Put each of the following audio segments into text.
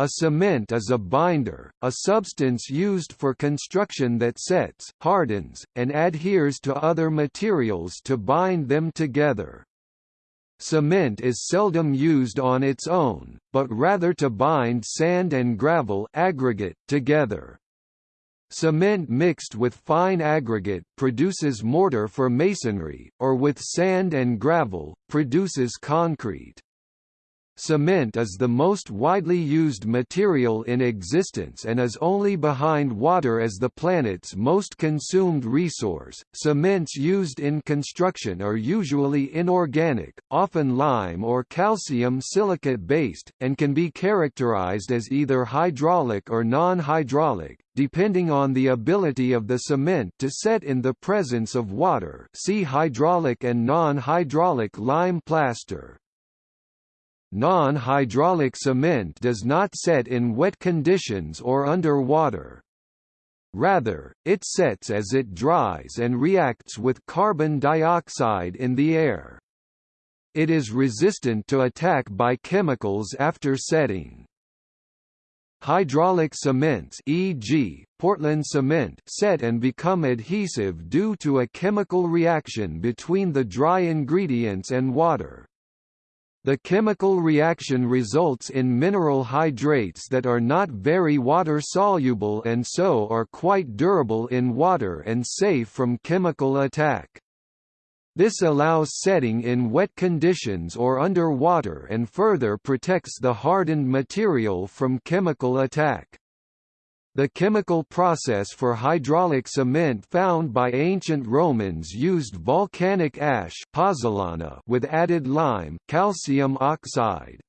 A cement is a binder, a substance used for construction that sets, hardens, and adheres to other materials to bind them together. Cement is seldom used on its own, but rather to bind sand and gravel aggregate together. Cement mixed with fine aggregate produces mortar for masonry, or with sand and gravel, produces concrete. Cement is the most widely used material in existence and is only behind water as the planet's most consumed resource. Cements used in construction are usually inorganic, often lime or calcium silicate based, and can be characterized as either hydraulic or non-hydraulic, depending on the ability of the cement to set in the presence of water. See hydraulic and non-hydraulic lime plaster. Non-hydraulic cement does not set in wet conditions or under water. Rather, it sets as it dries and reacts with carbon dioxide in the air. It is resistant to attack by chemicals after setting. Hydraulic cements e.g., Portland cement set and become adhesive due to a chemical reaction between the dry ingredients and water. The chemical reaction results in mineral hydrates that are not very water-soluble and so are quite durable in water and safe from chemical attack. This allows setting in wet conditions or under water and further protects the hardened material from chemical attack. The chemical process for hydraulic cement found by ancient Romans used volcanic ash pozzolana with added lime calcium oxide.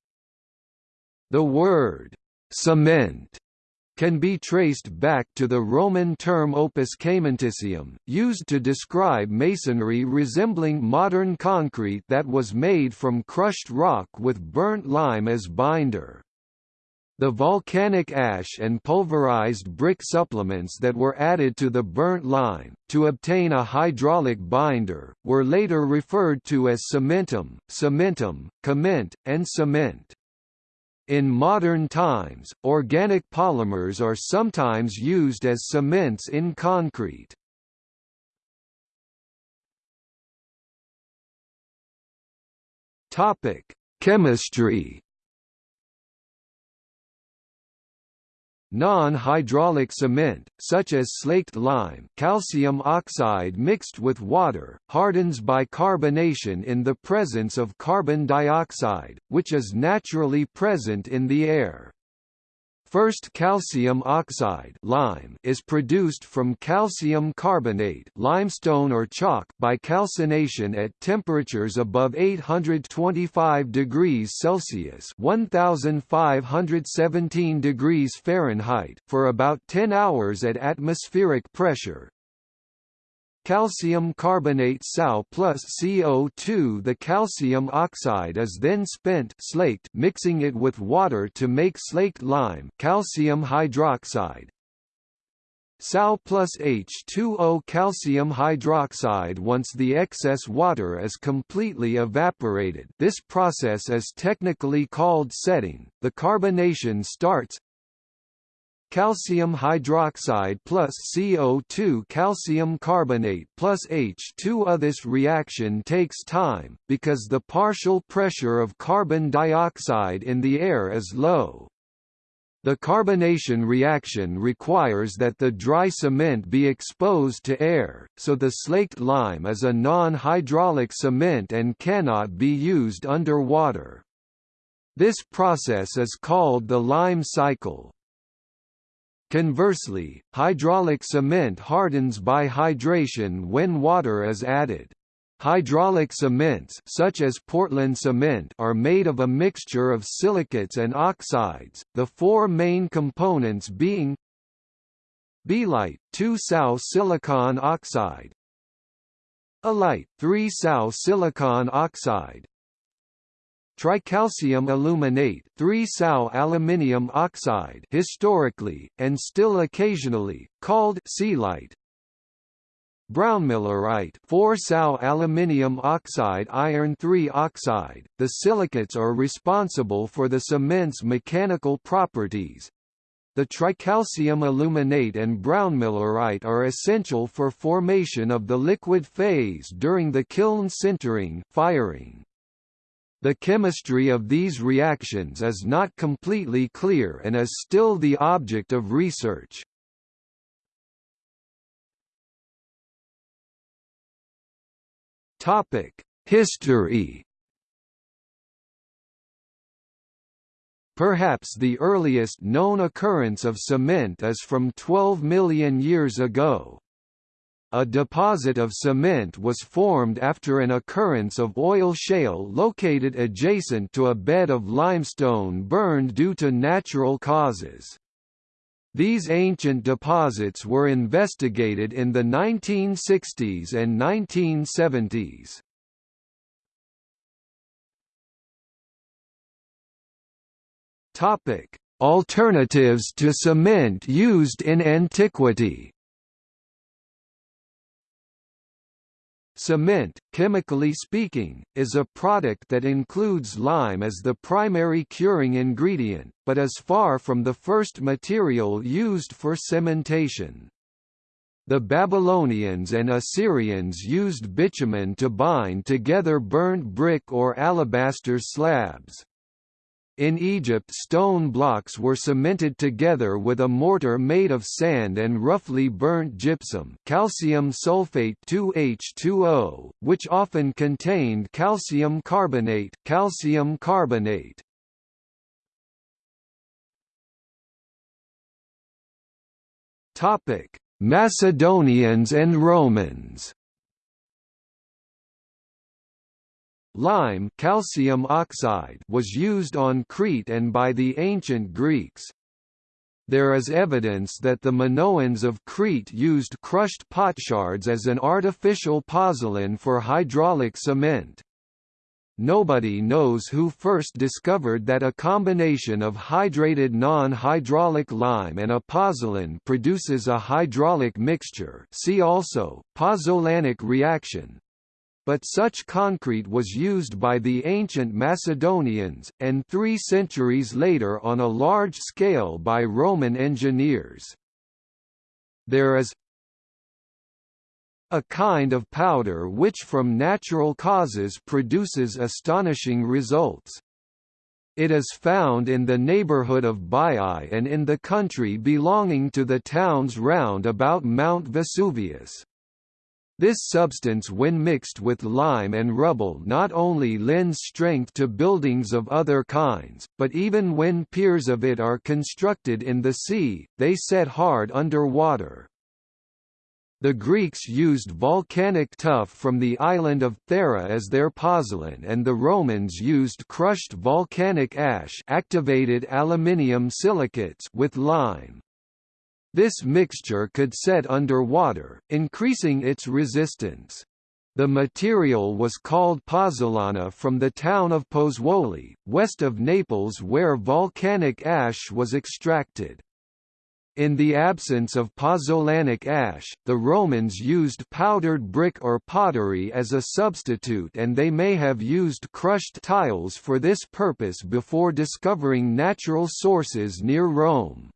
The word «cement» can be traced back to the Roman term opus caementicium, used to describe masonry resembling modern concrete that was made from crushed rock with burnt lime as binder. The volcanic ash and pulverized brick supplements that were added to the burnt lime, to obtain a hydraulic binder, were later referred to as cementum, cementum, cement, and cement. In modern times, organic polymers are sometimes used as cements in concrete. Chemistry Non-hydraulic cement, such as slaked lime calcium oxide mixed with water, hardens by carbonation in the presence of carbon dioxide, which is naturally present in the air. First calcium oxide lime is produced from calcium carbonate limestone or chalk by calcination at temperatures above 825 degrees Celsius 1517 degrees Fahrenheit for about 10 hours at atmospheric pressure, calcium carbonate Sal plus CO2 The calcium oxide is then spent slaked mixing it with water to make slaked lime calcium hydroxide. Sal plus H2O calcium hydroxide. Once the excess water is completely evaporated this process is technically called setting, the carbonation starts, calcium hydroxide plus CO2 calcium carbonate plus H2O. This reaction takes time, because the partial pressure of carbon dioxide in the air is low. The carbonation reaction requires that the dry cement be exposed to air, so the slaked lime is a non-hydraulic cement and cannot be used underwater. This process is called the lime cycle. Conversely, hydraulic cement hardens by hydration when water is added. Hydraulic cements such as Portland cement are made of a mixture of silicates and oxides, the four main components being Belite 2-Sau silicon oxide Alite 3-Sau silicon oxide Tricalcium aluminate 3-Sau aluminium oxide historically, and still occasionally, called celite brownmillerite 4-Sao aluminium oxide iron 3 oxide. The silicates are responsible for the cement's mechanical properties. The tricalcium aluminate and brownmillerite are essential for formation of the liquid phase during the kiln sintering firing. The chemistry of these reactions is not completely clear and is still the object of research. History. Perhaps the earliest known occurrence of cement is from 12 million years ago. A deposit of cement was formed after an occurrence of oil shale located adjacent to a bed of limestone burned due to natural causes. These ancient deposits were investigated in the 1960s and 1970s. Topic: Alternatives to cement used in antiquity. Cement, chemically speaking, is a product that includes lime as the primary curing ingredient, but is far from the first material used for cementation. The Babylonians and Assyrians used bitumen to bind together burnt brick or alabaster slabs. In Egypt stone blocks were cemented together with a mortar made of sand and roughly burnt gypsum calcium sulfate 2H2O, which often contained calcium carbonate, calcium carbonate. Topic: Macedonians and Romans Lime calcium oxide was used on Crete and by the ancient Greeks. There is evidence that the Minoans of Crete used crushed potsherds as an artificial pozzolan for hydraulic cement. Nobody knows who first discovered that a combination of hydrated non-hydraulic lime and a pozzolan produces a hydraulic mixture see also, pozzolanic reaction, but such concrete was used by the ancient Macedonians, and three centuries later on a large scale by Roman engineers. There is a kind of powder which from natural causes produces astonishing results. It is found in the neighborhood of Baiae and in the country belonging to the towns round about Mount Vesuvius. This substance when mixed with lime and rubble not only lends strength to buildings of other kinds, but even when piers of it are constructed in the sea, they set hard under water. The Greeks used volcanic tuff from the island of Thera as their pozzolan and the Romans used crushed volcanic ash activated aluminium silicates with lime. This mixture could set under water, increasing its resistance. The material was called pozzolana from the town of Pozzuoli, west of Naples where volcanic ash was extracted. In the absence of pozzolanic ash, the Romans used powdered brick or pottery as a substitute and they may have used crushed tiles for this purpose before discovering natural sources near Rome.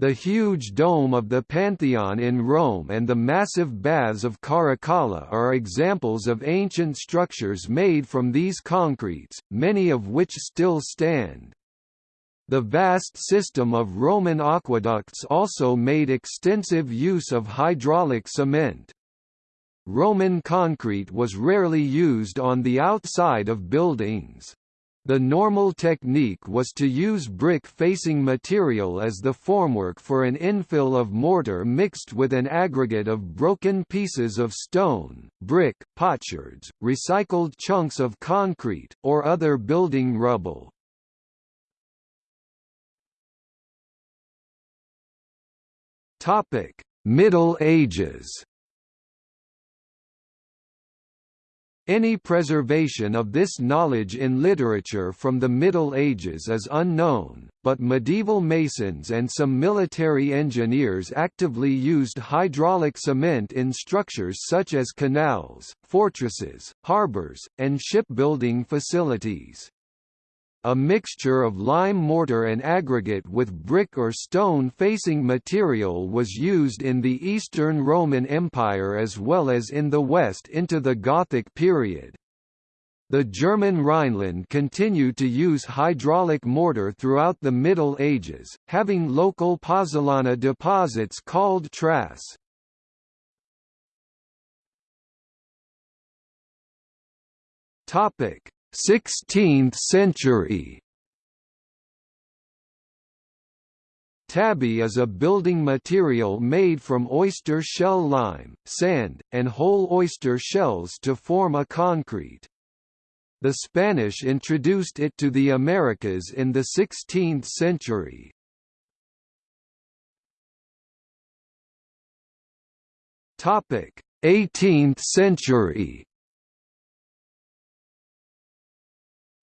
The huge dome of the Pantheon in Rome and the massive baths of Caracalla are examples of ancient structures made from these concretes, many of which still stand. The vast system of Roman aqueducts also made extensive use of hydraulic cement. Roman concrete was rarely used on the outside of buildings. The normal technique was to use brick-facing material as the formwork for an infill of mortar mixed with an aggregate of broken pieces of stone, brick, potsherds, recycled chunks of concrete, or other building rubble. Middle Ages Any preservation of this knowledge in literature from the Middle Ages is unknown, but medieval masons and some military engineers actively used hydraulic cement in structures such as canals, fortresses, harbours, and shipbuilding facilities. A mixture of lime mortar and aggregate with brick or stone facing material was used in the Eastern Roman Empire as well as in the West into the Gothic period. The German Rhineland continued to use hydraulic mortar throughout the Middle Ages, having local pozzolana deposits called trass. Topic: 16th century Tabby is a building material made from oyster shell lime, sand, and whole oyster shells to form a concrete. The Spanish introduced it to the Americas in the 16th century. Topic: 18th century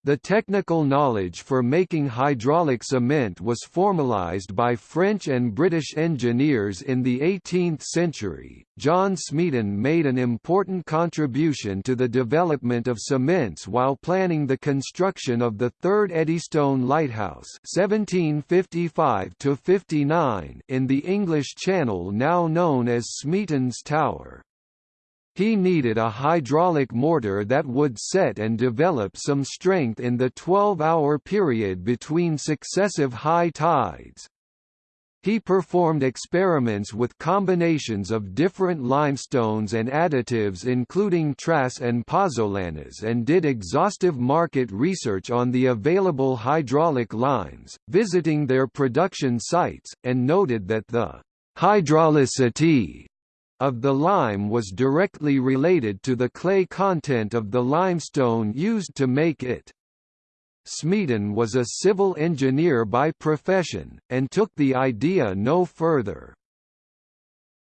The technical knowledge for making hydraulic cement was formalized by French and British engineers in the 18th century. John Smeaton made an important contribution to the development of cements while planning the construction of the third Eddystone Lighthouse (1755 59) in the English Channel now known as Smeaton's Tower. He needed a hydraulic mortar that would set and develop some strength in the 12-hour period between successive high tides. He performed experiments with combinations of different limestones and additives including trass and pozzolanas and did exhaustive market research on the available hydraulic limes, visiting their production sites, and noted that the hydraulicity of the lime was directly related to the clay content of the limestone used to make it. Smeaton was a civil engineer by profession, and took the idea no further.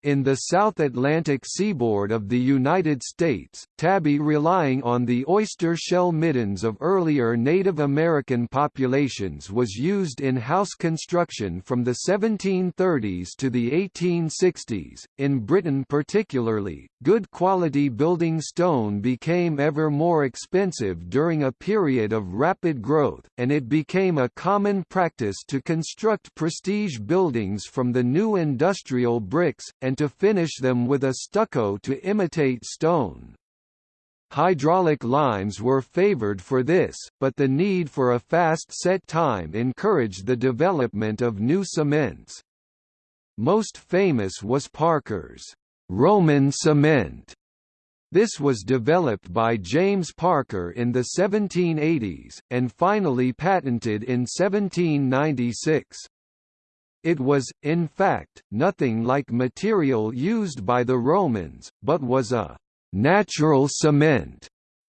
In the South Atlantic seaboard of the United States, tabby relying on the oyster shell middens of earlier Native American populations was used in house construction from the 1730s to the 1860s. In Britain particularly, good quality building stone became ever more expensive during a period of rapid growth, and it became a common practice to construct prestige buildings from the new industrial bricks, and to finish them with a stucco to imitate stone. Hydraulic limes were favored for this, but the need for a fast set time encouraged the development of new cements. Most famous was Parker's Roman cement. This was developed by James Parker in the 1780s, and finally patented in 1796. It was, in fact, nothing like material used by the Romans, but was a «natural cement»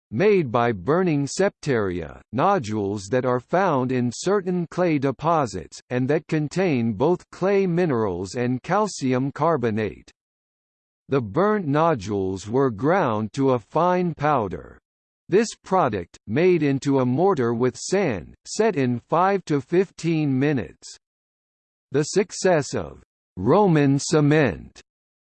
made by burning septaria, nodules that are found in certain clay deposits, and that contain both clay minerals and calcium carbonate. The burnt nodules were ground to a fine powder. This product, made into a mortar with sand, set in 5 to 15 minutes. The success of Roman cement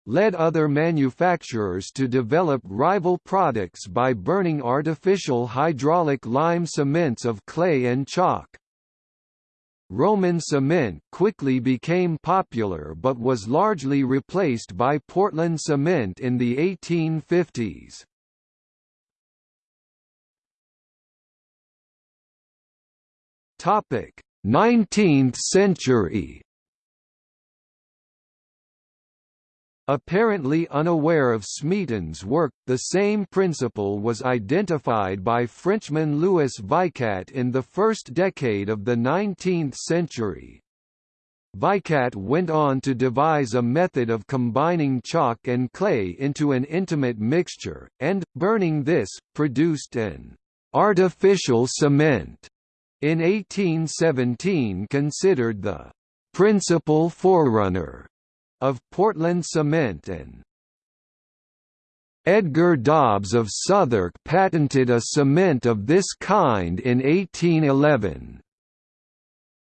led other manufacturers to develop rival products by burning artificial hydraulic lime cements of clay and chalk. Roman cement quickly became popular but was largely replaced by Portland cement in the 1850s. Topic: 19th century Apparently unaware of Smeaton's work, the same principle was identified by Frenchman Louis Vicat in the first decade of the 19th century. Vicat went on to devise a method of combining chalk and clay into an intimate mixture, and, burning this, produced an artificial cement. In 1817 considered the principal forerunner of Portland cement and Edgar Dobbs of Southwark patented a cement of this kind in 1811.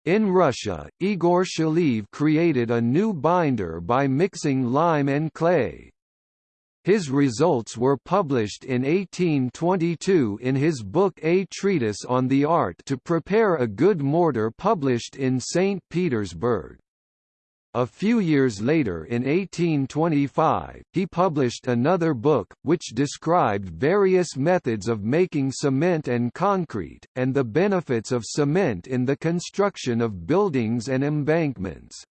In Russia, Egor Cheliev created a new binder by mixing lime and clay. His results were published in 1822 in his book A Treatise on the Art to Prepare a Good Mortar published in St. Petersburg. A few years later in 1825, he published another book, which described various methods of making cement and concrete, and the benefits of cement in the construction of buildings and embankments.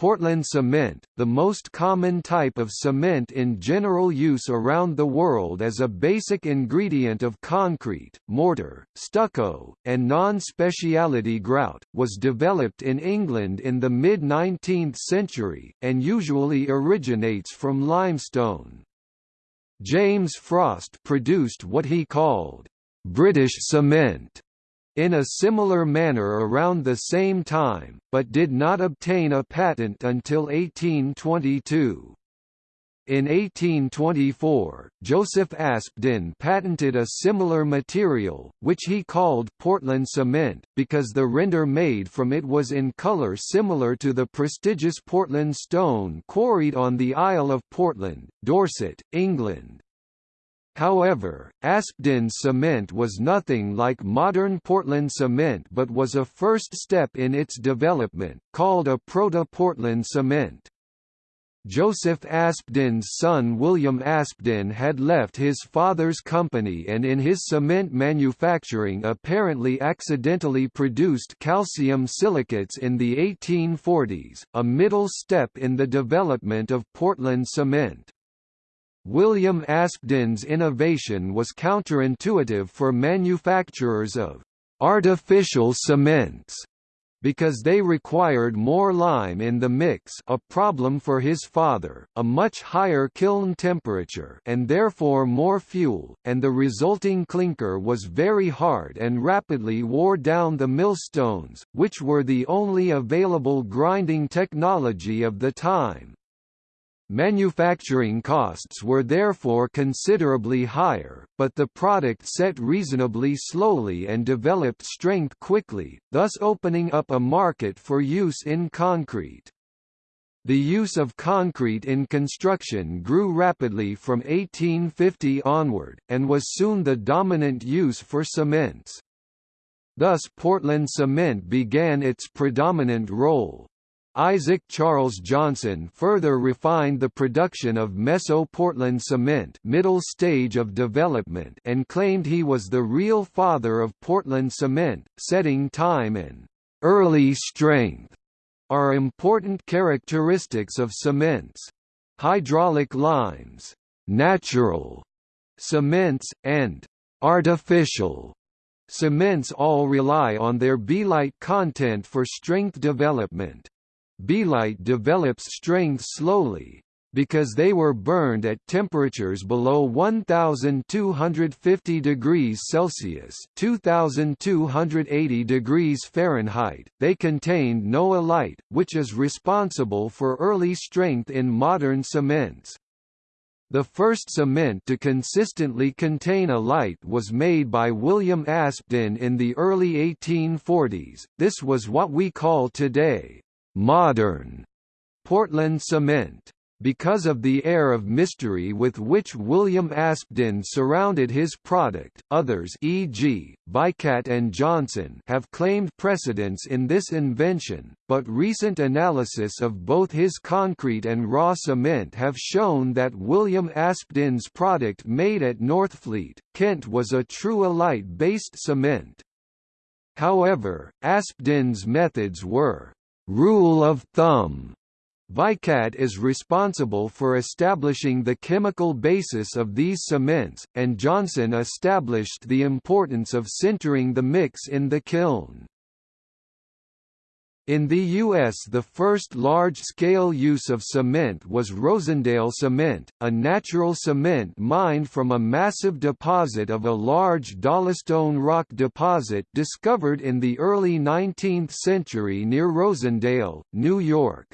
Portland cement, the most common type of cement in general use around the world as a basic ingredient of concrete, mortar, stucco, and non-speciality grout, was developed in England in the mid-19th century, and usually originates from limestone. James Frost produced what he called, "...British cement", in a similar manner around the same time, but did not obtain a patent until 1822. In 1824, Joseph Aspdin patented a similar material, which he called Portland cement, because the render made from it was in colour similar to the prestigious Portland stone quarried on the Isle of Portland, Dorset, England. However, Aspdin's cement was nothing like modern Portland cement but was a first step in its development, called a proto-Portland cement. Joseph Aspdin's son William Aspdin had left his father's company and in his cement manufacturing apparently accidentally produced calcium silicates in the 1840s, a middle step in the development of Portland cement. William Aspdin's innovation was counterintuitive for manufacturers of artificial cements because they required more lime in the mix a problem for his father, a much higher kiln temperature and therefore more fuel, and the resulting clinker was very hard and rapidly wore down the millstones, which were the only available grinding technology of the time. Manufacturing costs were therefore considerably higher, but the product set reasonably slowly and developed strength quickly, thus opening up a market for use in concrete. The use of concrete in construction grew rapidly from 1850 onward, and was soon the dominant use for cements. Thus Portland cement began its predominant role. Isaac Charles Johnson further refined the production of Meso-Portland cement middle stage of development and claimed he was the real father of Portland cement, setting time and early strength are important characteristics of cements. Hydraulic limes, natural cements, and artificial cements all rely on their belite content for strength development. Belite develops strength slowly, because they were burned at temperatures below 1250 degrees Celsius (2280 degrees Fahrenheit). They contained no alite, which is responsible for early strength in modern cements. The first cement to consistently contain alite was made by William Aspdin in the early 1840s. This was what we call today modern Portland cement. Because of the air of mystery with which William Aspdin surrounded his product, others e.g., Vicat and Johnson have claimed precedence in this invention, but recent analysis of both his concrete and raw cement have shown that William Aspdin's product made at Northfleet, Kent was a true alite-based cement. However, Aspdin's methods were Rule of thumb Vicat is responsible for establishing the chemical basis of these cements, and Johnson established the importance of sintering the mix in the kiln. In the U.S. the first large-scale use of cement was Rosendale Cement, a natural cement mined from a massive deposit of a large dolostone rock deposit discovered in the early 19th century near Rosendale, New York.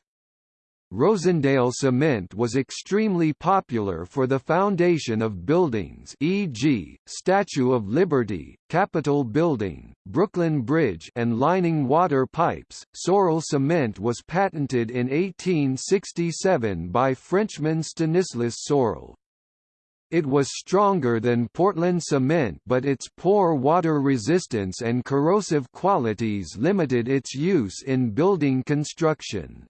Rosendale cement was extremely popular for the foundation of buildings e.g., Statue of Liberty, Capitol Building, Brooklyn Bridge and lining water pipes. Sorel cement was patented in 1867 by Frenchman Stanislas Sorel. It was stronger than Portland cement but its poor water resistance and corrosive qualities limited its use in building construction.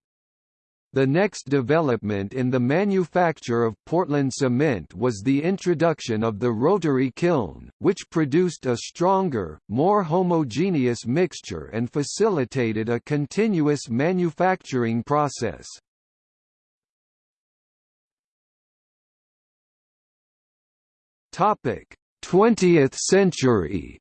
The next development in the manufacture of Portland cement was the introduction of the rotary kiln, which produced a stronger, more homogeneous mixture and facilitated a continuous manufacturing process. Topic: 20th century.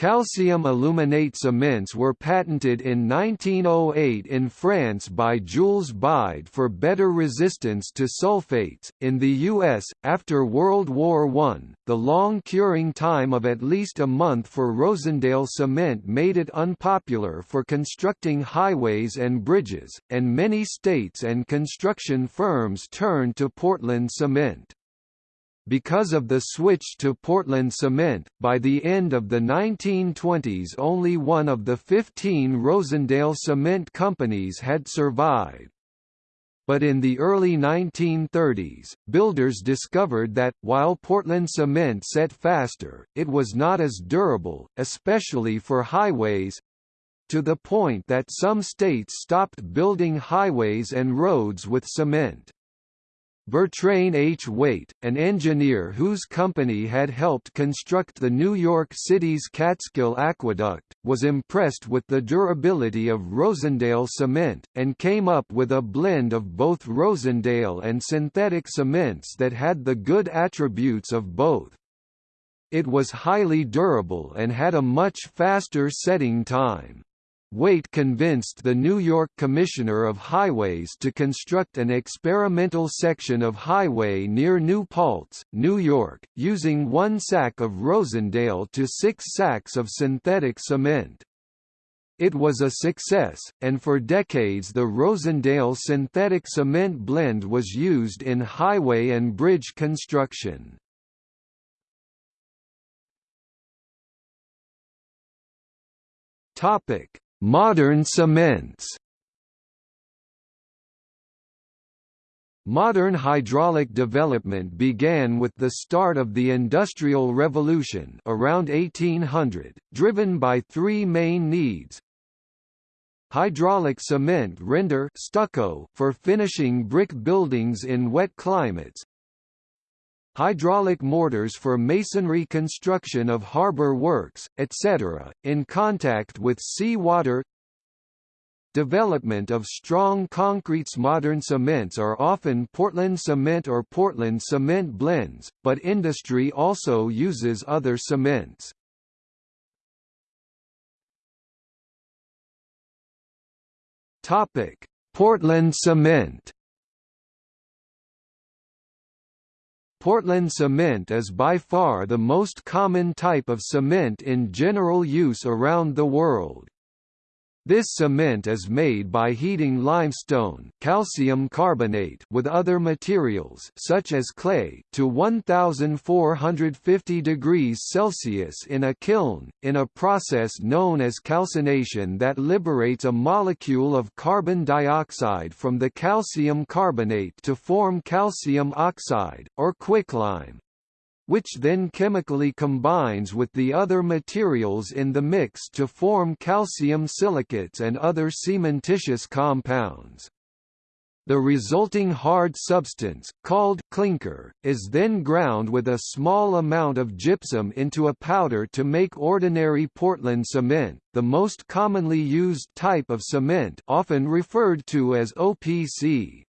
Calcium aluminate cements were patented in 1908 in France by Jules Bied for better resistance to sulfates. In the US, after World War I, the long curing time of at least a month for Rosendale cement made it unpopular for constructing highways and bridges, and many states and construction firms turned to Portland cement. Because of the switch to Portland cement, by the end of the 1920s only one of the 15 Rosendale cement companies had survived. But in the early 1930s, builders discovered that, while Portland cement set faster, it was not as durable, especially for highways, to the point that some states stopped building highways and roads with cement. Bertrain H. Waite, an engineer whose company had helped construct the New York City's Catskill Aqueduct, was impressed with the durability of Rosendale cement, and came up with a blend of both Rosendale and synthetic cements that had the good attributes of both. It was highly durable and had a much faster setting time. Waite convinced the New York Commissioner of Highways to construct an experimental section of highway near New Paltz, New York, using one sack of Rosendale to six sacks of synthetic cement. It was a success, and for decades the Rosendale synthetic cement blend was used in highway and bridge construction. Topic Modern cements Modern hydraulic development began with the start of the Industrial Revolution around 1800, driven by three main needs. Hydraulic cement render stucco for finishing brick buildings in wet climates, hydraulic mortars for masonry construction of harbor works, etc., in contact with sea water Development of strong concretes Modern cements are often Portland cement or Portland cement blends, but industry also uses other cements. Portland cement Portland cement is by far the most common type of cement in general use around the world. This cement is made by heating limestone calcium carbonate with other materials such as clay to 1450 degrees Celsius in a kiln, in a process known as calcination that liberates a molecule of carbon dioxide from the calcium carbonate to form calcium oxide, or quicklime which then chemically combines with the other materials in the mix to form calcium silicates and other cementitious compounds. The resulting hard substance, called clinker, is then ground with a small amount of gypsum into a powder to make ordinary Portland cement, the most commonly used type of cement often referred to as OPC.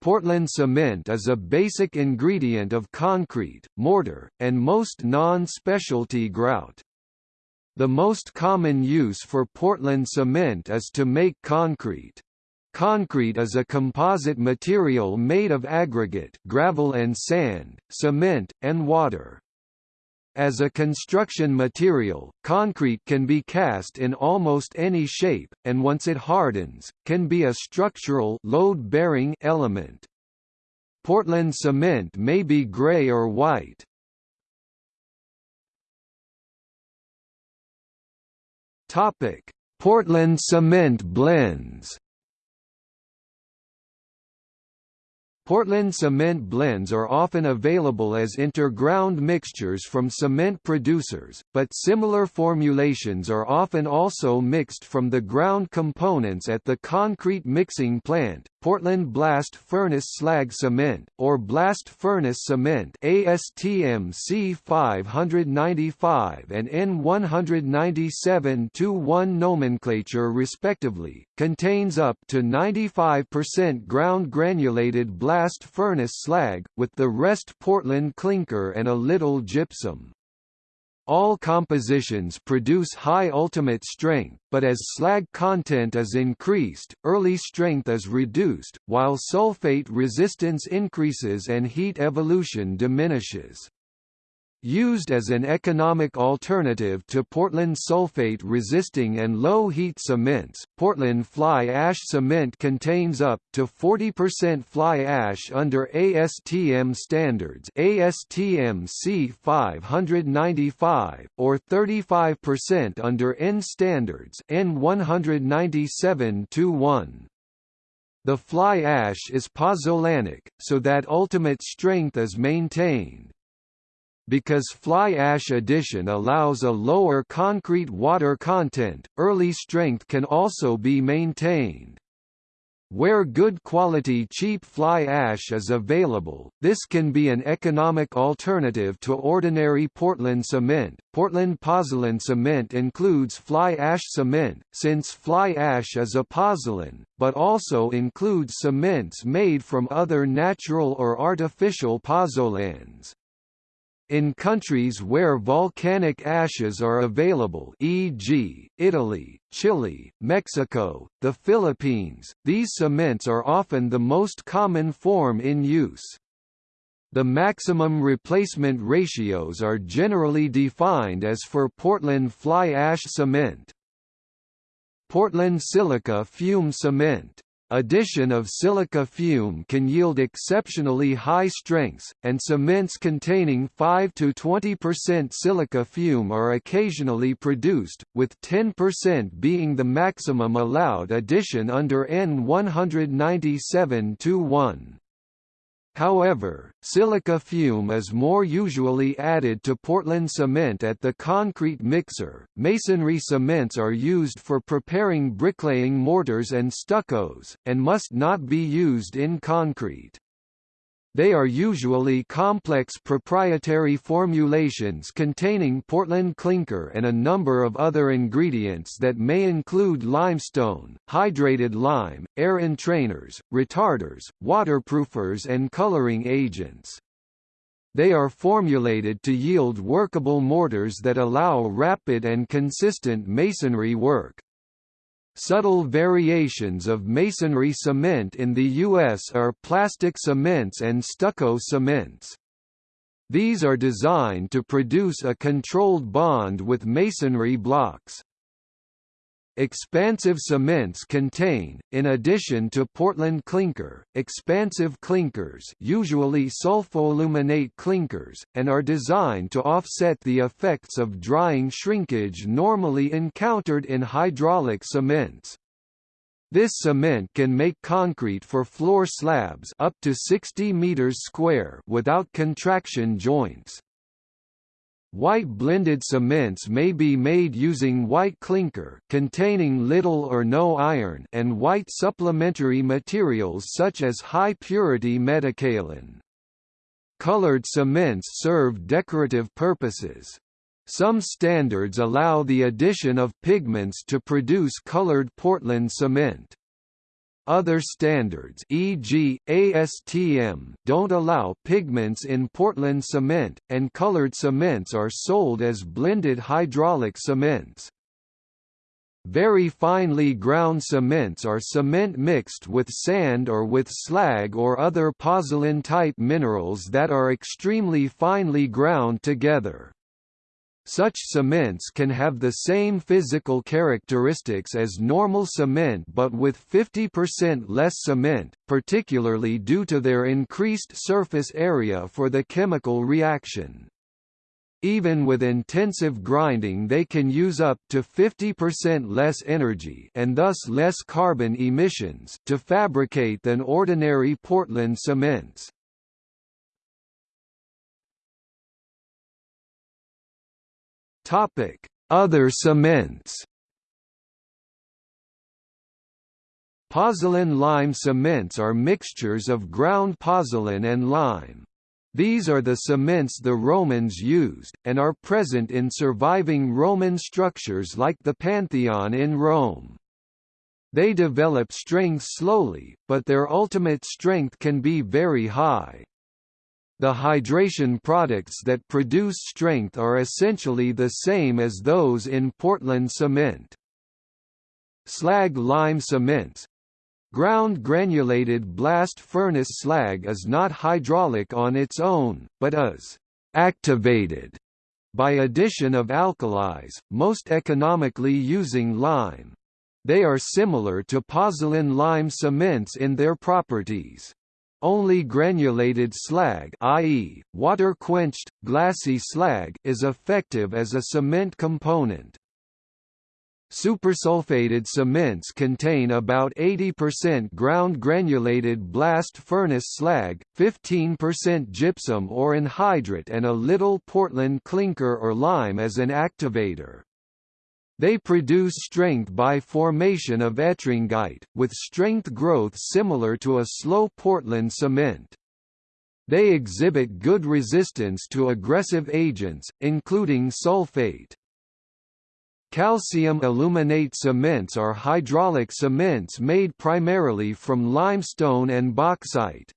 Portland cement is a basic ingredient of concrete, mortar, and most non-specialty grout. The most common use for Portland cement is to make concrete. Concrete is a composite material made of aggregate gravel and sand, cement, and water. As a construction material, concrete can be cast in almost any shape, and once it hardens, can be a structural load-bearing element. Portland cement may be gray or white. Topic: Portland cement blends. Portland cement blends are often available as interground mixtures from cement producers, but similar formulations are often also mixed from the ground components at the concrete mixing plant. Portland Blast Furnace Slag Cement, or Blast Furnace Cement ASTM C595 and N197-1 nomenclature respectively, contains up to 95% ground granulated blast blast furnace slag, with the rest Portland clinker and a little gypsum. All compositions produce high ultimate strength, but as slag content is increased, early strength is reduced, while sulfate resistance increases and heat evolution diminishes. Used as an economic alternative to Portland sulfate-resisting and low-heat cements, Portland fly ash cement contains up to 40% fly ash under ASTM standards ASTM C595, or 35% under N standards N197-1. The fly ash is pozzolanic, so that ultimate strength is maintained because fly ash addition allows a lower concrete water content, early strength can also be maintained. Where good quality cheap fly ash is available, this can be an economic alternative to ordinary Portland cement. Portland pozzolan cement includes fly ash cement, since fly ash is a pozzolan, but also includes cements made from other natural or artificial pozzolans. In countries where volcanic ashes are available e.g., Italy, Chile, Mexico, the Philippines, these cements are often the most common form in use. The maximum replacement ratios are generally defined as for Portland fly ash cement. Portland silica fume cement Addition of silica fume can yield exceptionally high strengths, and cements containing 5 to 20% silica fume are occasionally produced, with 10% being the maximum allowed addition under N197-1. However, silica fume is more usually added to Portland cement at the concrete mixer. Masonry cements are used for preparing bricklaying mortars and stuccos, and must not be used in concrete. They are usually complex proprietary formulations containing Portland clinker and a number of other ingredients that may include limestone, hydrated lime, air entrainers, retarders, waterproofers and coloring agents. They are formulated to yield workable mortars that allow rapid and consistent masonry work. Subtle variations of masonry cement in the U.S. are plastic cements and stucco cements. These are designed to produce a controlled bond with masonry blocks. Expansive cements contain, in addition to Portland clinker, expansive clinkers usually sulfoaluminate clinkers, and are designed to offset the effects of drying shrinkage normally encountered in hydraulic cements. This cement can make concrete for floor slabs up to 60 meters square without contraction joints. White blended cements may be made using white clinker containing little or no iron and white supplementary materials such as high-purity metakaolin. Colored cements serve decorative purposes. Some standards allow the addition of pigments to produce colored Portland cement. Other standards e.g., ASTM don't allow pigments in Portland cement, and colored cements are sold as blended hydraulic cements. Very finely ground cements are cement mixed with sand or with slag or other pozzolan-type minerals that are extremely finely ground together. Such cements can have the same physical characteristics as normal cement but with 50% less cement, particularly due to their increased surface area for the chemical reaction. Even with intensive grinding they can use up to 50% less energy and thus less carbon emissions to fabricate than ordinary Portland cements. Topic: Other cements. Pozzolan lime cements are mixtures of ground pozzolan and lime. These are the cements the Romans used, and are present in surviving Roman structures like the Pantheon in Rome. They develop strength slowly, but their ultimate strength can be very high. The hydration products that produce strength are essentially the same as those in Portland cement. Slag lime cements Ground granulated blast furnace slag is not hydraulic on its own, but is activated by addition of alkalis, most economically using lime. They are similar to pozzolan lime cements in their properties. Only granulated slag i.e., water-quenched, glassy slag is effective as a cement component. Supersulfated cements contain about 80% ground granulated blast furnace slag, 15% gypsum or anhydrite and a little Portland clinker or lime as an activator. They produce strength by formation of ettringite, with strength growth similar to a slow Portland cement. They exhibit good resistance to aggressive agents, including sulfate. Calcium aluminate cements are hydraulic cements made primarily from limestone and bauxite.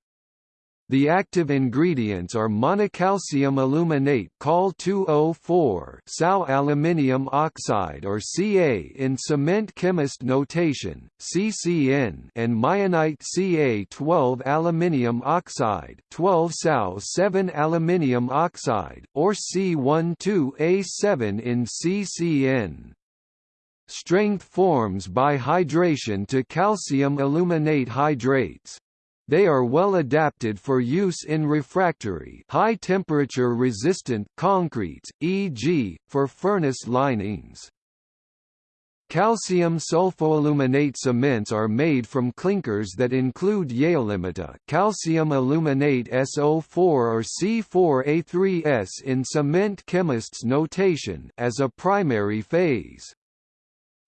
The active ingredients are monocalcium aluminate called 204 Sau aluminium oxide or Ca in cement chemist notation, CCN and mayenite Ca12 aluminium oxide 12 Sau 7 aluminium oxide, or C12A7 in CCN. Strength forms by hydration to calcium aluminate hydrates. They are well adapted for use in refractory high temperature resistant concretes, e.g., for furnace linings. Calcium sulfoaluminate cements are made from clinkers that include yeelimita calcium aluminate SO4 or C4A3S in cement chemists' notation as a primary phase.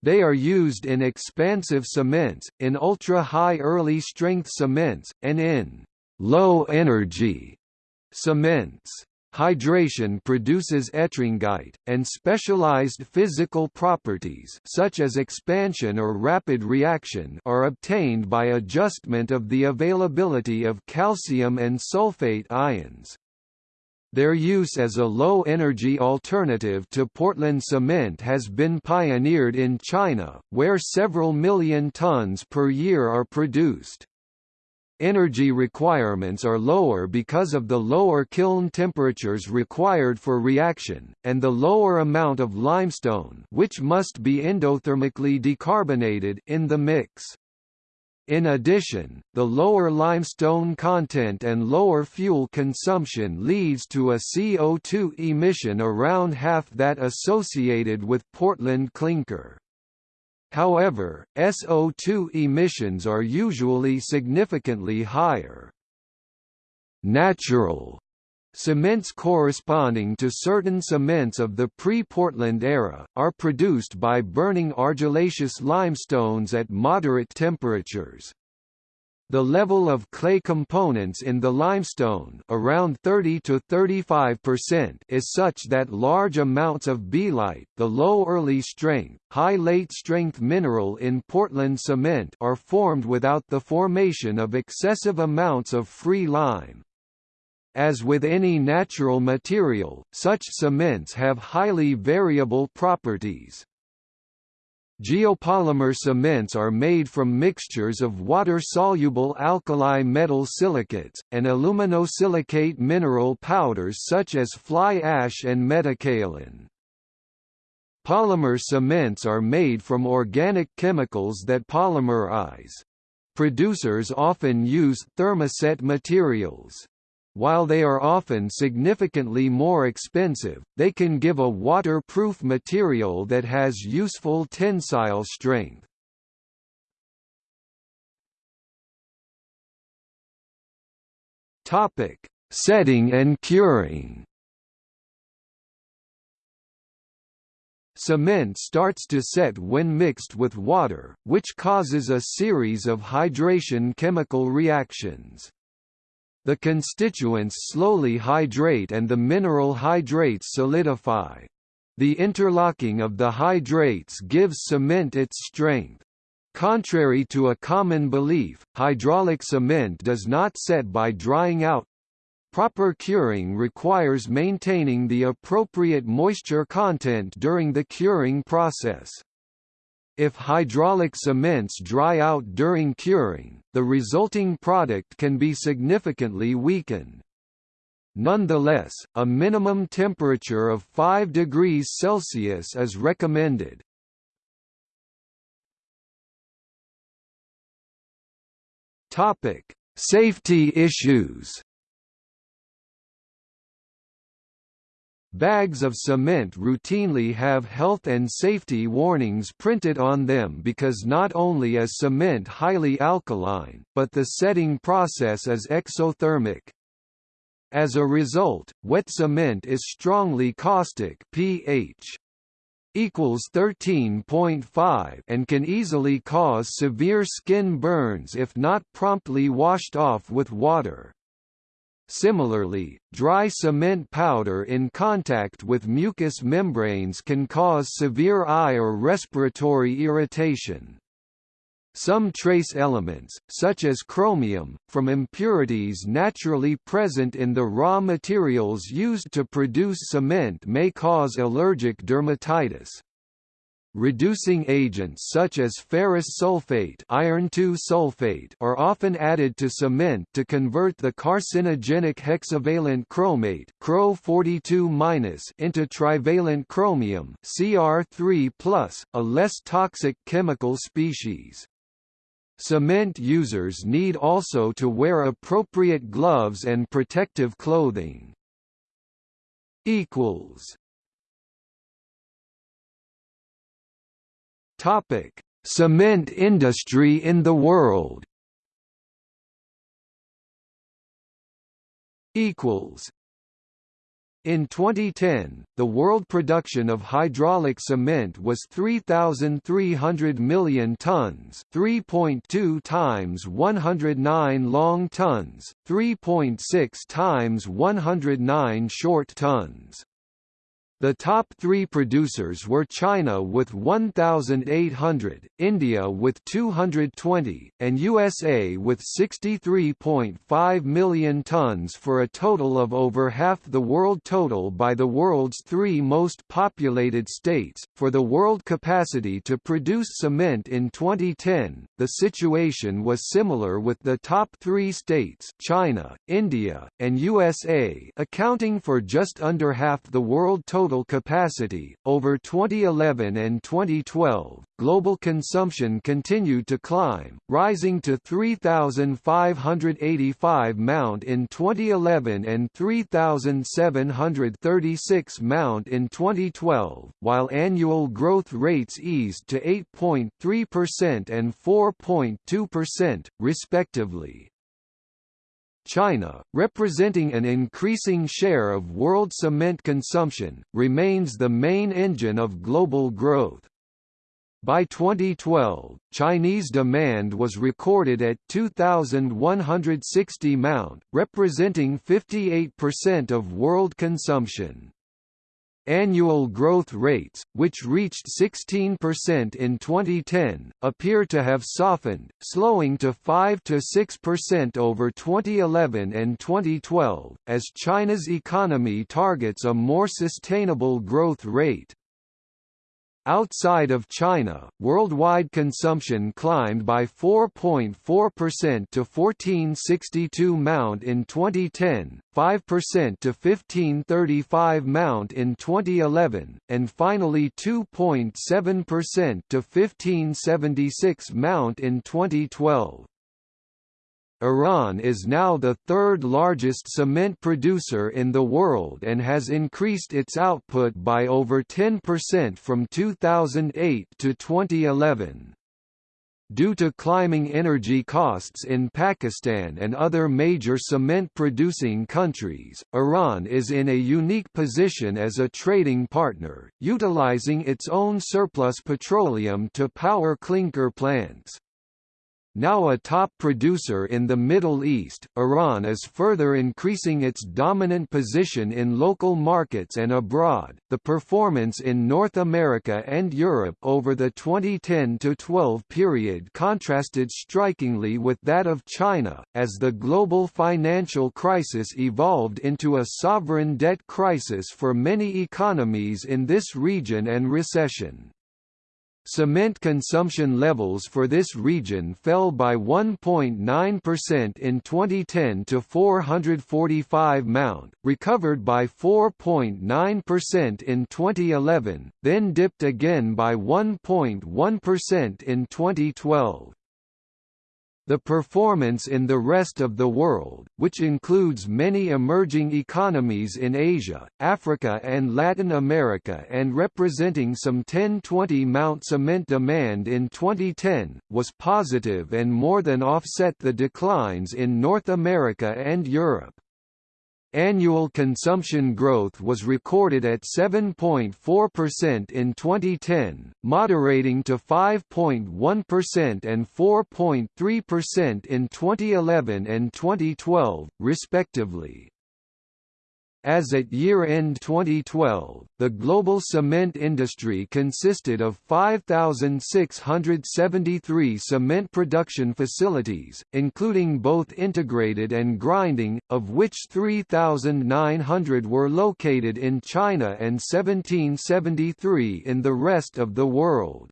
They are used in expansive cements, in ultra-high early-strength cements, and in low-energy cements. Hydration produces ettringite, and specialized physical properties such as expansion or rapid reaction are obtained by adjustment of the availability of calcium and sulfate ions. Their use as a low-energy alternative to Portland cement has been pioneered in China, where several million tons per year are produced. Energy requirements are lower because of the lower kiln temperatures required for reaction, and the lower amount of limestone which must be endothermically decarbonated in the mix. In addition, the lower limestone content and lower fuel consumption leads to a CO2 emission around half that associated with Portland clinker. However, SO2 emissions are usually significantly higher. Natural Cements corresponding to certain cements of the pre-Portland era, are produced by burning argillaceous limestones at moderate temperatures. The level of clay components in the limestone around 30 to 35% is such that large amounts of belite, the low early strength, high late strength mineral in Portland cement are formed without the formation of excessive amounts of free lime. As with any natural material, such cements have highly variable properties. Geopolymer cements are made from mixtures of water-soluble alkali metal silicates, and aluminosilicate mineral powders such as fly ash and metakaolin. Polymer cements are made from organic chemicals that polymerize. Producers often use thermoset materials. While they are often significantly more expensive, they can give a waterproof material that has useful tensile strength. Topic: Setting and curing. Cement starts to set when mixed with water, which causes a series of hydration chemical reactions. The constituents slowly hydrate and the mineral hydrates solidify. The interlocking of the hydrates gives cement its strength. Contrary to a common belief, hydraulic cement does not set by drying out. Proper curing requires maintaining the appropriate moisture content during the curing process. If hydraulic cements dry out during curing, the resulting product can be significantly weakened. Nonetheless, a minimum temperature of 5 degrees Celsius is recommended. Topic: Safety issues. Bags of cement routinely have health and safety warnings printed on them because not only is cement highly alkaline, but the setting process is exothermic. As a result, wet cement is strongly caustic pH equals 13.5 and can easily cause severe skin burns if not promptly washed off with water. Similarly, dry cement powder in contact with mucous membranes can cause severe eye or respiratory irritation. Some trace elements, such as chromium, from impurities naturally present in the raw materials used to produce cement may cause allergic dermatitis. Reducing agents such as ferrous sulfate, iron sulfate are often added to cement to convert the carcinogenic hexavalent chromate Cro42- into trivalent chromium Cr3+, a less toxic chemical species. Cement users need also to wear appropriate gloves and protective clothing. equals Topic: Cement industry in the world. Equals. In 2010, the world production of hydraulic cement was 3,300 million tons 3.2 times 109 long tons, 3.6 times 109 short tons. The top three producers were China with 1,800, India with 220, and USA with 63.5 million tons for a total of over half the world total by the world's three most populated states. For the world capacity to produce cement in 2010, the situation was similar with the top three states China, India, and USA accounting for just under half the world total total capacity. Over 2011 and 2012, global consumption continued to climb, rising to 3,585 mount in 2011 and 3,736 mount in 2012, while annual growth rates eased to 8.3% and 4.2%, respectively. China, representing an increasing share of world cement consumption, remains the main engine of global growth. By 2012, Chinese demand was recorded at 2,160 mount, representing 58% of world consumption. Annual growth rates, which reached 16% in 2010, appear to have softened, slowing to 5 to 6% over 2011 and 2012, as China's economy targets a more sustainable growth rate. Outside of China, worldwide consumption climbed by 4.4% to 1462 mount in 2010, 5% to 1535 mount in 2011, and finally 2.7% to 1576 mount in 2012. Iran is now the third largest cement producer in the world and has increased its output by over 10% from 2008 to 2011. Due to climbing energy costs in Pakistan and other major cement-producing countries, Iran is in a unique position as a trading partner, utilizing its own surplus petroleum to power clinker plants. Now a top producer in the Middle East, Iran is further increasing its dominant position in local markets and abroad. The performance in North America and Europe over the 2010 to 12 period contrasted strikingly with that of China, as the global financial crisis evolved into a sovereign debt crisis for many economies in this region and recession. Cement consumption levels for this region fell by 1.9% in 2010 to 445 mount, recovered by 4.9% in 2011, then dipped again by 1.1% in 2012. The performance in the rest of the world, which includes many emerging economies in Asia, Africa and Latin America and representing some 10-20 mount cement demand in 2010, was positive and more than offset the declines in North America and Europe. Annual consumption growth was recorded at 7.4% in 2010, moderating to 5.1% and 4.3% in 2011 and 2012, respectively. As at year-end 2012, the global cement industry consisted of 5,673 cement production facilities, including both integrated and grinding, of which 3,900 were located in China and 1773 in the rest of the world.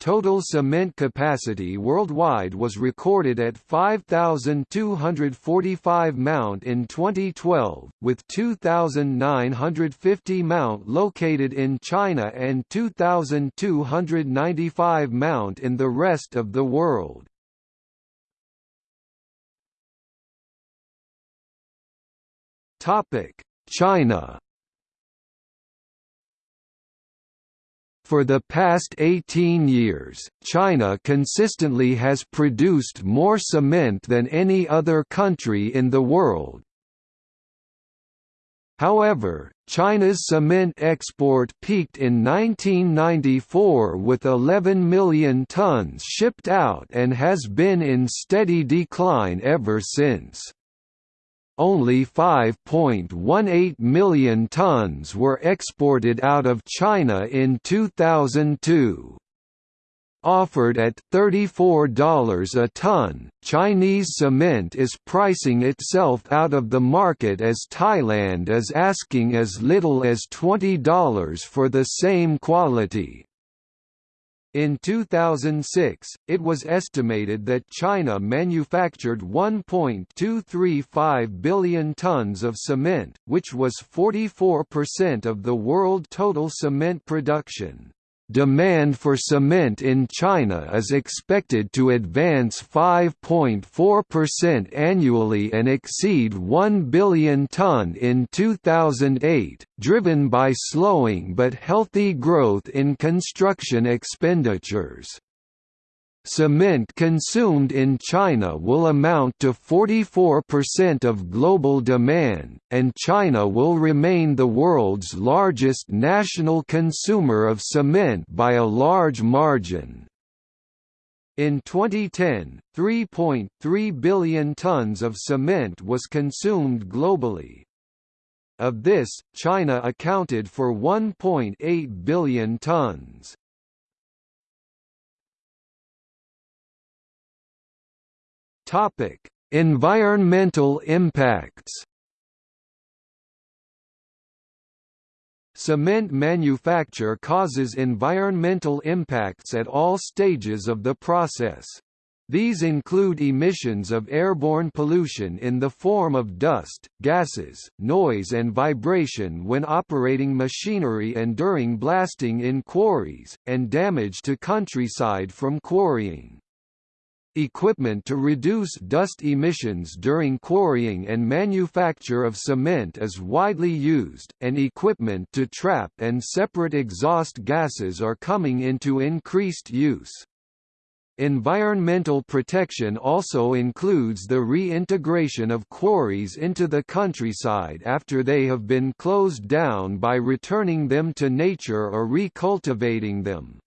Total cement capacity worldwide was recorded at 5,245 mount in 2012, with 2,950 mount located in China and 2,295 mount in the rest of the world. China For the past 18 years, China consistently has produced more cement than any other country in the world. However, China's cement export peaked in 1994 with 11 million tons shipped out and has been in steady decline ever since only 5.18 million tons were exported out of China in 2002. Offered at $34 a ton, Chinese cement is pricing itself out of the market as Thailand is asking as little as $20 for the same quality. In 2006, it was estimated that China manufactured 1.235 billion tons of cement, which was 44% of the world total cement production. Demand for cement in China is expected to advance 5.4% annually and exceed 1 billion ton in 2008, driven by slowing but healthy growth in construction expenditures. Cement consumed in China will amount to 44% of global demand, and China will remain the world's largest national consumer of cement by a large margin. In 2010, 3.3 billion tons of cement was consumed globally. Of this, China accounted for 1.8 billion tons. Topic: Environmental impacts. Cement manufacture causes environmental impacts at all stages of the process. These include emissions of airborne pollution in the form of dust, gases, noise and vibration when operating machinery and during blasting in quarries, and damage to countryside from quarrying. Equipment to reduce dust emissions during quarrying and manufacture of cement is widely used, and equipment to trap and separate exhaust gases are coming into increased use. Environmental protection also includes the reintegration of quarries into the countryside after they have been closed down by returning them to nature or recultivating them.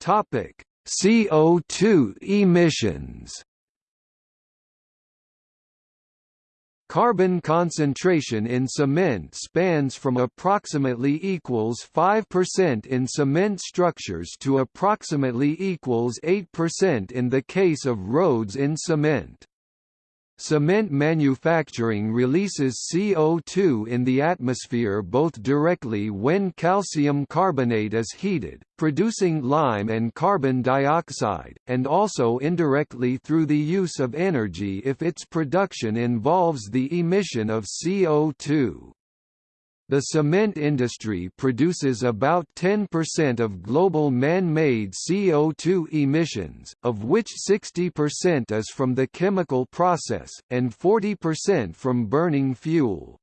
Topic: CO2 emissions. Carbon concentration in cement spans from approximately equals 5% in cement structures to approximately equals 8% in the case of roads in cement. Cement manufacturing releases CO2 in the atmosphere both directly when calcium carbonate is heated, producing lime and carbon dioxide, and also indirectly through the use of energy if its production involves the emission of CO2. The cement industry produces about 10% of global man-made CO2 emissions, of which 60% is from the chemical process, and 40% from burning fuel.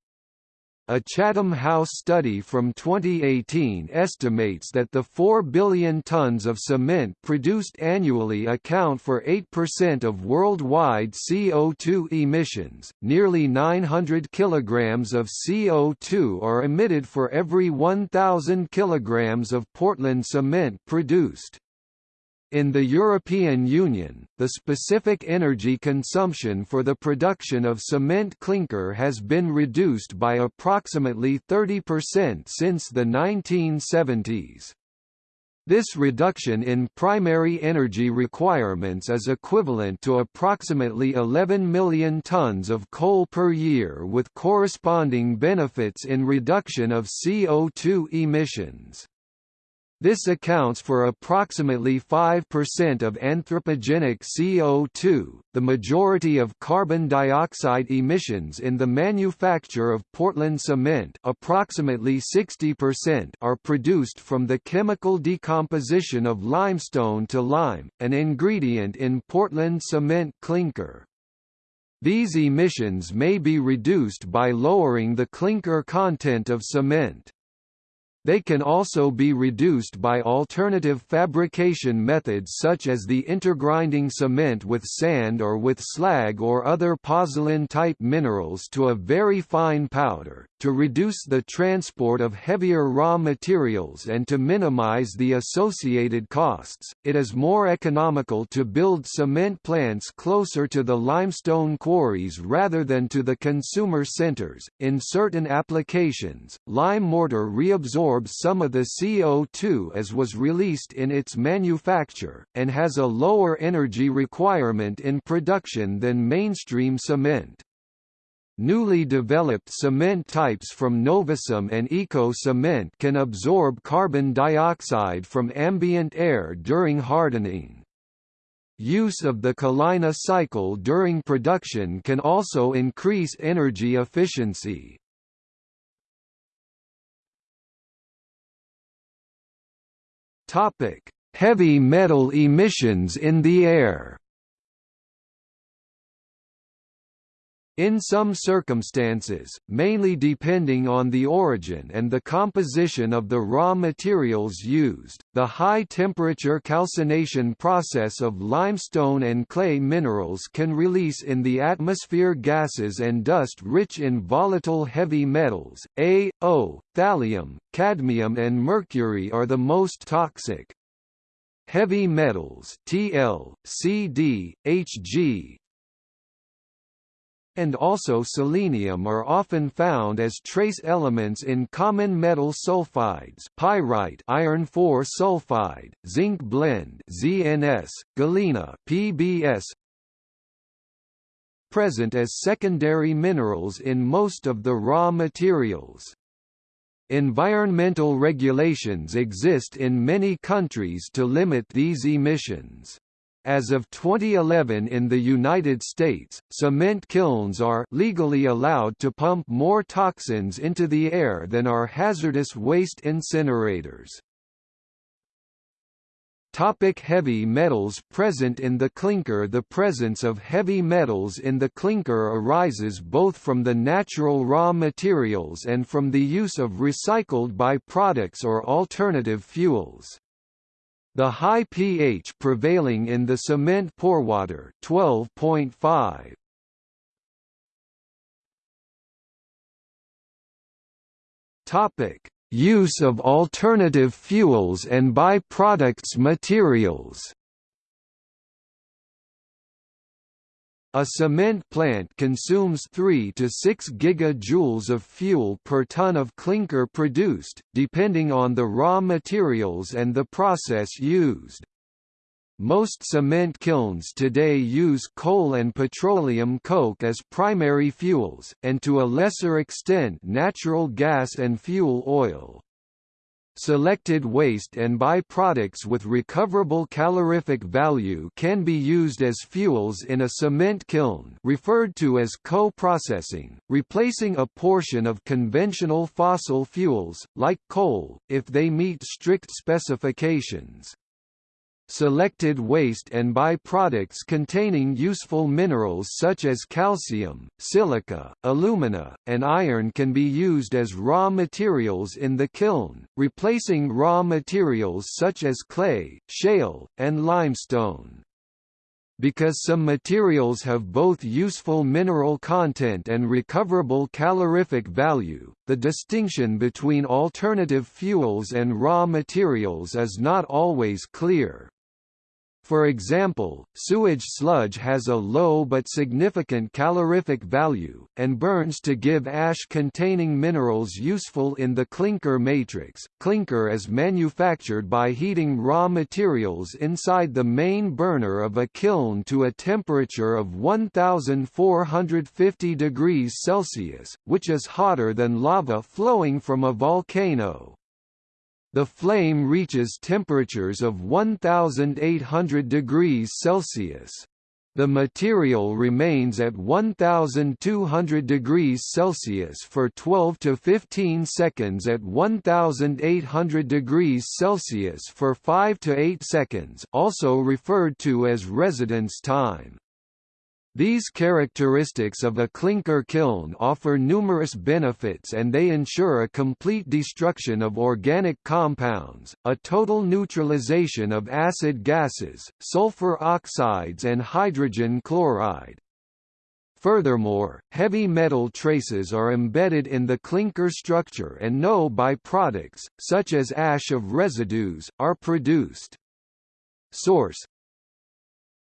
A Chatham House study from 2018 estimates that the 4 billion tons of cement produced annually account for 8% of worldwide CO2 emissions. Nearly 900 kilograms of CO2 are emitted for every 1,000 kilograms of Portland cement produced. In the European Union, the specific energy consumption for the production of cement clinker has been reduced by approximately 30% since the 1970s. This reduction in primary energy requirements is equivalent to approximately 11 million tons of coal per year with corresponding benefits in reduction of CO2 emissions. This accounts for approximately 5% of anthropogenic CO2, the majority of carbon dioxide emissions in the manufacture of Portland cement approximately 60% are produced from the chemical decomposition of limestone to lime, an ingredient in Portland cement clinker. These emissions may be reduced by lowering the clinker content of cement. They can also be reduced by alternative fabrication methods such as the intergrinding cement with sand or with slag or other pozzolan-type minerals to a very fine powder, to reduce the transport of heavier raw materials and to minimize the associated costs. It is more economical to build cement plants closer to the limestone quarries rather than to the consumer centers. In certain applications, lime mortar reabsorbs absorbs some of the CO2 as was released in its manufacture, and has a lower energy requirement in production than mainstream cement. Newly developed cement types from Novacem and Eco Cement can absorb carbon dioxide from ambient air during hardening. Use of the Kalina cycle during production can also increase energy efficiency. Topic: Heavy metal emissions in the air. In some circumstances, mainly depending on the origin and the composition of the raw materials used, the high-temperature calcination process of limestone and clay minerals can release in the atmosphere gases and dust rich in volatile heavy metals. A, O, thallium, cadmium and mercury are the most toxic. Heavy metals Tl, Cd, Hg, and also selenium are often found as trace elements in common metal sulfides pyrite iron 4 sulfide, zinc blende ZNS, galena PBS, present as secondary minerals in most of the raw materials. Environmental regulations exist in many countries to limit these emissions. As of 2011 in the United States, cement kilns are legally allowed to pump more toxins into the air than are hazardous waste incinerators. Topic heavy metals present in the clinker The presence of heavy metals in the clinker arises both from the natural raw materials and from the use of recycled byproducts or alternative fuels. The high pH prevailing in the cement porewater 12.5 Topic: Use of alternative fuels and byproducts materials. A cement plant consumes 3 to 6 gigajoules of fuel per ton of clinker produced, depending on the raw materials and the process used. Most cement kilns today use coal and petroleum coke as primary fuels, and to a lesser extent natural gas and fuel oil. Selected waste and byproducts with recoverable calorific value can be used as fuels in a cement kiln referred to as co-processing, replacing a portion of conventional fossil fuels, like coal, if they meet strict specifications. Selected waste and byproducts containing useful minerals such as calcium, silica, alumina, and iron can be used as raw materials in the kiln, replacing raw materials such as clay, shale, and limestone. Because some materials have both useful mineral content and recoverable calorific value, the distinction between alternative fuels and raw materials is not always clear. For example, sewage sludge has a low but significant calorific value, and burns to give ash-containing minerals useful in the clinker matrix. Clinker is manufactured by heating raw materials inside the main burner of a kiln to a temperature of 1450 degrees Celsius, which is hotter than lava flowing from a volcano. The flame reaches temperatures of 1800 degrees Celsius. The material remains at 1200 degrees Celsius for 12 to 15 seconds at 1800 degrees Celsius for 5 to 8 seconds also referred to as residence time. These characteristics of a clinker kiln offer numerous benefits and they ensure a complete destruction of organic compounds, a total neutralization of acid gases, sulfur oxides and hydrogen chloride. Furthermore, heavy metal traces are embedded in the clinker structure and no byproducts, such as ash of residues, are produced. Source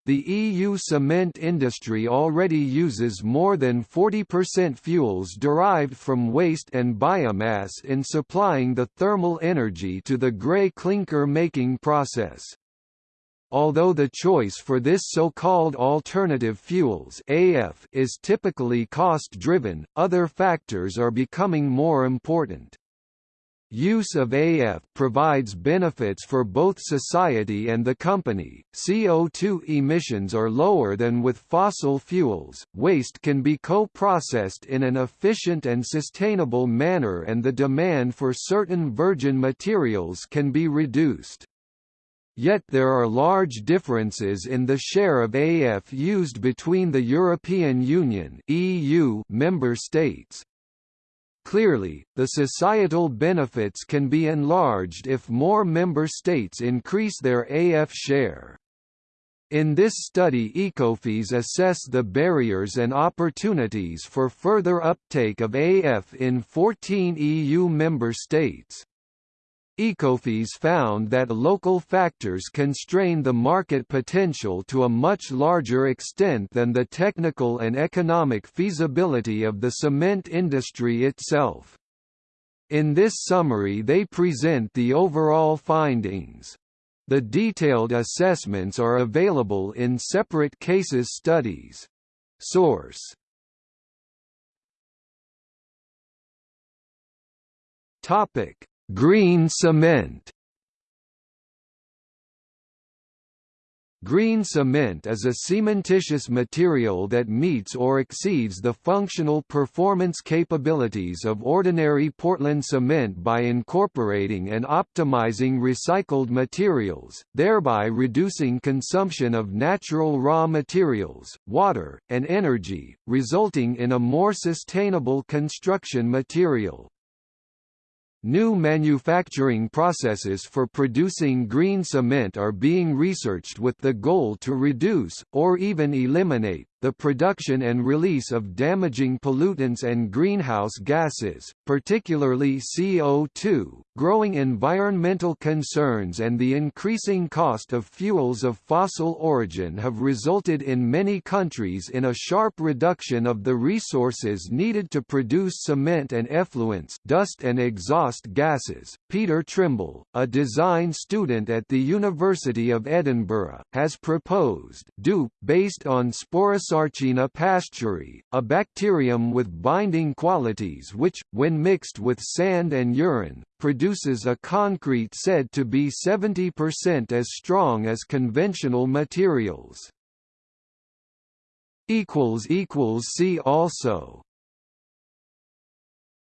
the EU cement industry already uses more than 40% fuels derived from waste and biomass in supplying the thermal energy to the grey clinker making process. Although the choice for this so-called alternative fuels AF is typically cost-driven, other factors are becoming more important. Use of AF provides benefits for both society and the company. CO2 emissions are lower than with fossil fuels. Waste can be co-processed in an efficient and sustainable manner and the demand for certain virgin materials can be reduced. Yet there are large differences in the share of AF used between the European Union (EU) member states. Clearly, the societal benefits can be enlarged if more member states increase their AF share. In this study Ecofys assess the barriers and opportunities for further uptake of AF in 14 EU member states. Ecofys found that local factors constrain the market potential to a much larger extent than the technical and economic feasibility of the cement industry itself. In this summary they present the overall findings. The detailed assessments are available in separate cases studies. Source Topic: Green cement. Green cement is a cementitious material that meets or exceeds the functional performance capabilities of ordinary Portland cement by incorporating and optimizing recycled materials, thereby reducing consumption of natural raw materials, water, and energy, resulting in a more sustainable construction material. New manufacturing processes for producing green cement are being researched with the goal to reduce, or even eliminate, the production and release of damaging pollutants and greenhouse gases, particularly CO2. Growing environmental concerns and the increasing cost of fuels of fossil origin have resulted in many countries in a sharp reduction of the resources needed to produce cement and effluents, dust and exhaust gases. Peter Trimble, a design student at the University of Edinburgh, has proposed DUPE based on Sporus Sarcina pasteurii, a bacterium with binding qualities which, when mixed with sand and urine, produces a concrete said to be 70% as strong as conventional materials. See also